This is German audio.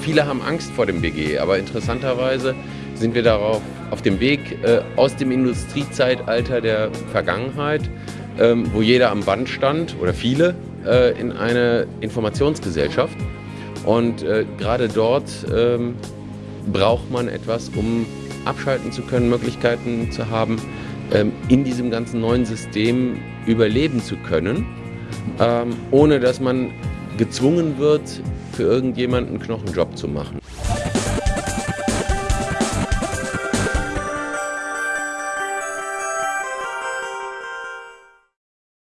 Viele haben Angst vor dem BG, aber interessanterweise sind wir darauf auf dem Weg äh, aus dem Industriezeitalter der Vergangenheit, ähm, wo jeder am Band stand oder viele, äh, in eine Informationsgesellschaft. Und äh, gerade dort ähm, braucht man etwas, um abschalten zu können, Möglichkeiten zu haben, ähm, in diesem ganzen neuen System überleben zu können, ähm, ohne dass man gezwungen wird, für irgendjemanden einen Knochenjob zu machen.